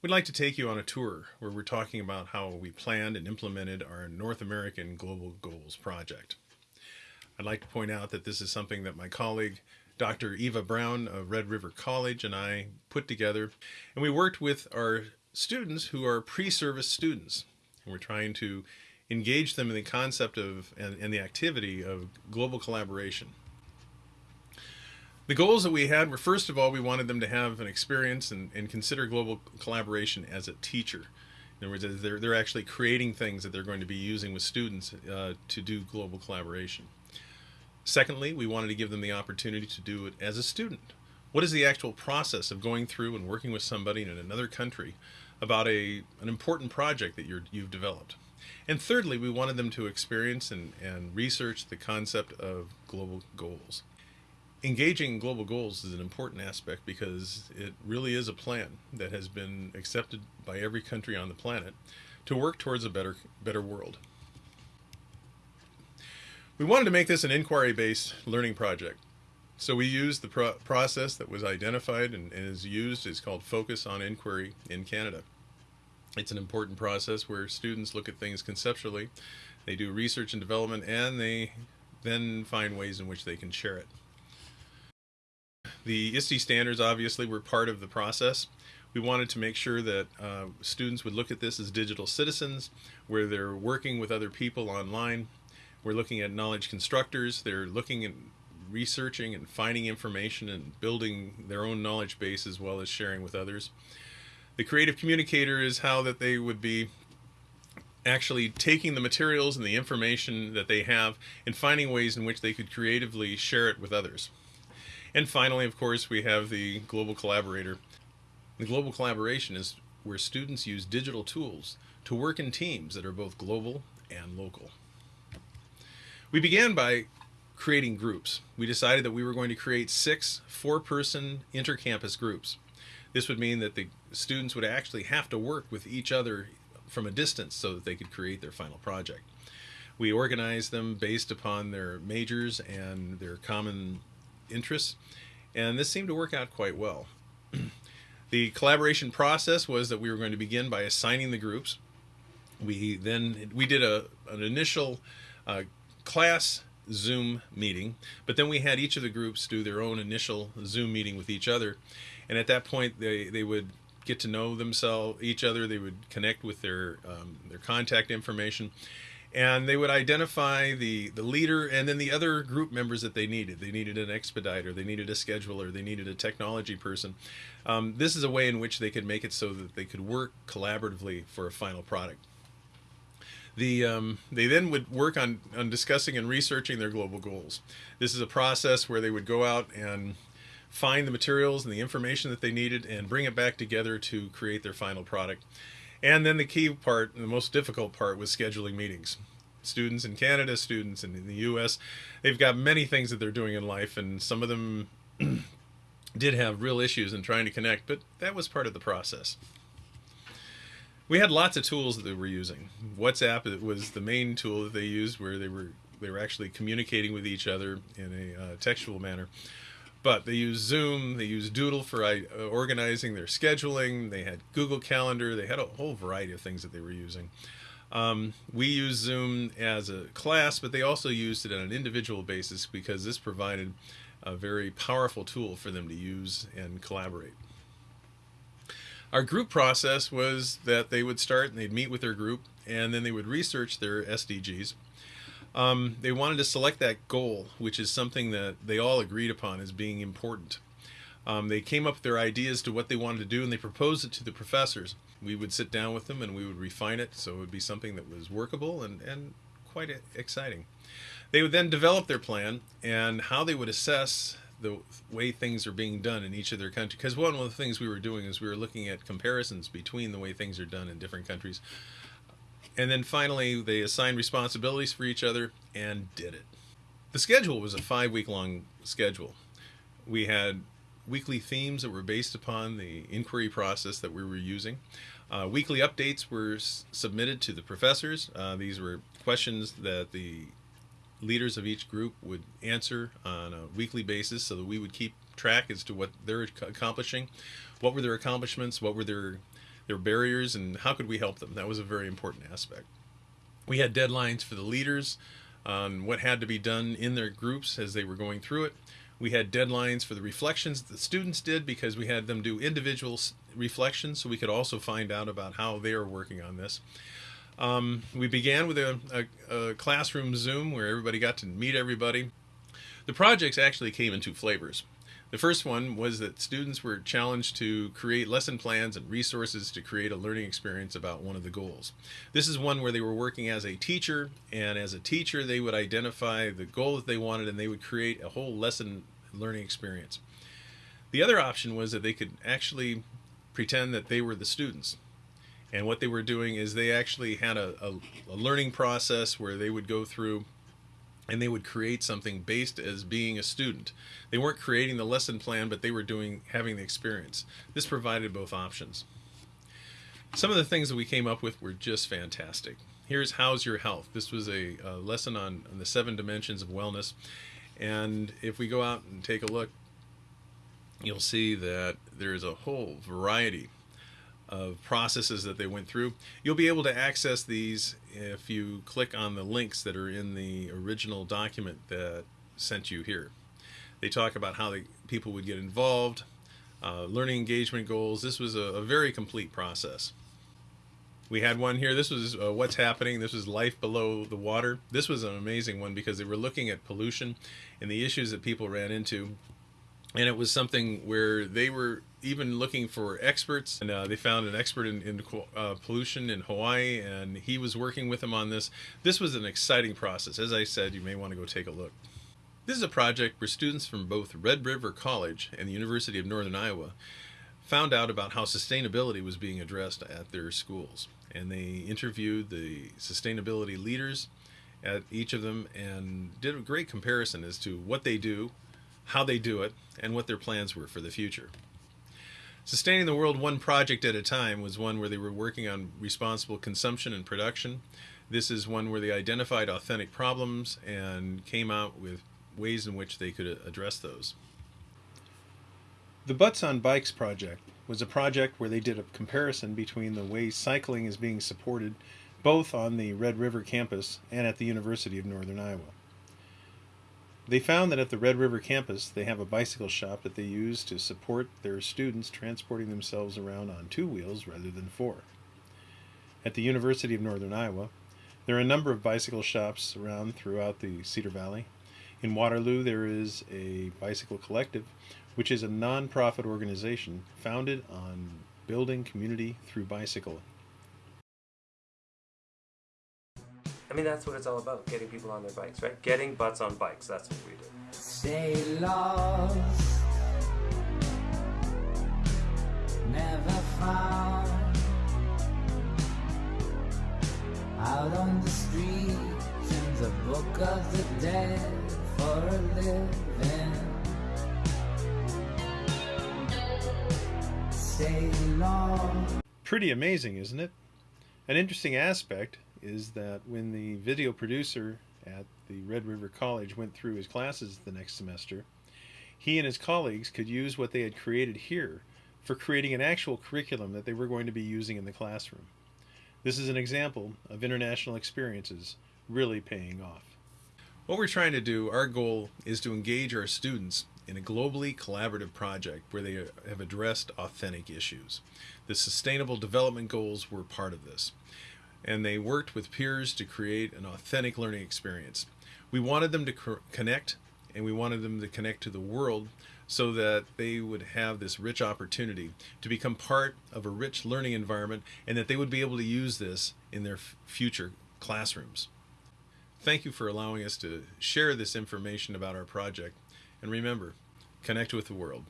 We'd like to take you on a tour where we're talking about how we planned and implemented our North American Global Goals project. I'd like to point out that this is something that my colleague Dr. Eva Brown of Red River College and I put together and we worked with our students who are pre-service students and we're trying to engage them in the concept of and, and the activity of global collaboration. The goals that we had were first of all, we wanted them to have an experience and, and consider global collaboration as a teacher. In other words, they're, they're actually creating things that they're going to be using with students uh, to do global collaboration. Secondly, we wanted to give them the opportunity to do it as a student. What is the actual process of going through and working with somebody in another country about a, an important project that you're, you've developed? And thirdly, we wanted them to experience and, and research the concept of global goals engaging global goals is an important aspect because it really is a plan that has been accepted by every country on the planet to work towards a better better world. We wanted to make this an inquiry-based learning project. So we used the pro process that was identified and, and is used is called Focus on Inquiry in Canada. It's an important process where students look at things conceptually, they do research and development, and they then find ways in which they can share it. The ISTE standards obviously were part of the process. We wanted to make sure that uh, students would look at this as digital citizens, where they're working with other people online. We're looking at knowledge constructors. They're looking at researching and finding information and building their own knowledge base as well as sharing with others. The creative communicator is how that they would be actually taking the materials and the information that they have and finding ways in which they could creatively share it with others. And finally, of course, we have the global collaborator. The global collaboration is where students use digital tools to work in teams that are both global and local. We began by creating groups. We decided that we were going to create six four-person intercampus groups. This would mean that the students would actually have to work with each other from a distance so that they could create their final project. We organized them based upon their majors and their common interests, and this seemed to work out quite well. the collaboration process was that we were going to begin by assigning the groups. We then we did a an initial uh, class Zoom meeting, but then we had each of the groups do their own initial Zoom meeting with each other, and at that point they they would get to know themselves each other. They would connect with their um, their contact information, and they would identify the the leader and then the other group members that they needed. They needed an expediter they needed a scheduler they needed a technology person. Um, this is a way in which they could make it so that they could work collaboratively for a final product. The um, they then would work on on discussing and researching their global goals. This is a process where they would go out and find the materials and the information that they needed and bring it back together to create their final product and then the key part, the most difficult part, was scheduling meetings. Students in Canada, students in the U.S., they've got many things that they're doing in life, and some of them did have real issues in trying to connect, but that was part of the process. We had lots of tools that they were using. WhatsApp was the main tool that they used, where they were they were actually communicating with each other in a uh, textual manner. But they use Zoom, they use Doodle for uh, organizing their scheduling, they had Google Calendar, they had a whole variety of things that they were using. Um, we use Zoom as a class, but they also used it on an individual basis because this provided a very powerful tool for them to use and collaborate. Our group process was that they would start and they'd meet with their group and then they would research their SDGs um, they wanted to select that goal, which is something that they all agreed upon as being important. Um, they came up with their ideas to what they wanted to do and they proposed it to the professors. We would sit down with them and we would refine it so it would be something that was workable and, and quite exciting. They would then develop their plan and how they would assess the way things are being done in each of their countries. Because one of the things we were doing is we were looking at comparisons between the way things are done in different countries and then finally, they assigned responsibilities for each other and did it. The schedule was a five week long schedule. We had weekly themes that were based upon the inquiry process that we were using. Uh, weekly updates were submitted to the professors. Uh, these were questions that the leaders of each group would answer on a weekly basis so that we would keep track as to what they're accomplishing, what were their accomplishments, what were their their barriers, and how could we help them. That was a very important aspect. We had deadlines for the leaders on what had to be done in their groups as they were going through it. We had deadlines for the reflections that the students did because we had them do individual reflections so we could also find out about how they are working on this. Um, we began with a, a, a classroom Zoom where everybody got to meet everybody. The projects actually came in two flavors. The first one was that students were challenged to create lesson plans and resources to create a learning experience about one of the goals. This is one where they were working as a teacher, and as a teacher, they would identify the goal that they wanted and they would create a whole lesson learning experience. The other option was that they could actually pretend that they were the students. And what they were doing is they actually had a, a, a learning process where they would go through and they would create something based as being a student. They weren't creating the lesson plan, but they were doing having the experience. This provided both options. Some of the things that we came up with were just fantastic. Here's How's Your Health. This was a, a lesson on, on the seven dimensions of wellness. And if we go out and take a look, you'll see that there's a whole variety of processes that they went through. You'll be able to access these if you click on the links that are in the original document that sent you here. They talk about how the people would get involved, uh, learning engagement goals. This was a, a, very complete process. We had one here. This was uh, what's happening. This was life below the water. This was an amazing one because they were looking at pollution and the issues that people ran into and it was something where they were even looking for experts and uh, they found an expert in, in uh, pollution in hawaii and he was working with them on this. This was an exciting process. As i said you may want to go take a look. This is a project where students from both red river college and the university of northern iowa found out about how sustainability was being addressed at their schools. And they interviewed the sustainability leaders at each of them and did a great comparison as to what they do how they do it, and what their plans were for the future. Sustaining the World one project at a time was one where they were working on responsible consumption and production. This is one where they identified authentic problems and came out with ways in which they could uh, address those. The Butts on Bikes project was a project where they did a comparison between the way cycling is being supported both on the Red River campus and at the University of Northern Iowa. They found that at the Red River campus, they have a bicycle shop that they use to support their students transporting themselves around on two wheels rather than four. At the University of Northern Iowa, there are a number of bicycle shops around throughout the Cedar Valley. In Waterloo, there is a bicycle collective, which is a nonprofit organization founded on building community through bicycle I mean, that's what it's all about, getting people on their bikes, right? Getting butts on bikes, that's what we do. Stay lost, never found. Out on the street, in the book of the dead for a living. Stay lost. Pretty amazing, isn't it? An interesting aspect is that when the video producer at the Red River College went through his classes the next semester, he and his colleagues could use what they had created here for creating an actual curriculum that they were going to be using in the classroom. This is an example of international experiences really paying off. What we're trying to do, our goal is to engage our students in a globally collaborative project where they have addressed authentic issues. The Sustainable Development Goals were part of this and they worked with peers to create an authentic learning experience. We wanted them to co connect and we wanted them to connect to the world so that they would have this rich opportunity to become part of a rich learning environment and that they would be able to use this in their future classrooms. Thank you for allowing us to share this information about our project and remember, connect with the world.